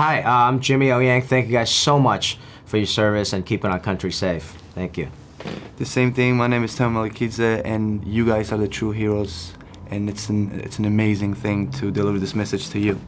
Hi, uh, I'm Jimmy O. Yang. Thank you guys so much for your service and keeping our country safe. Thank you. The same thing. My name is Tom Malikidze, and you guys are the true heroes. And it's an it's an amazing thing to deliver this message to you.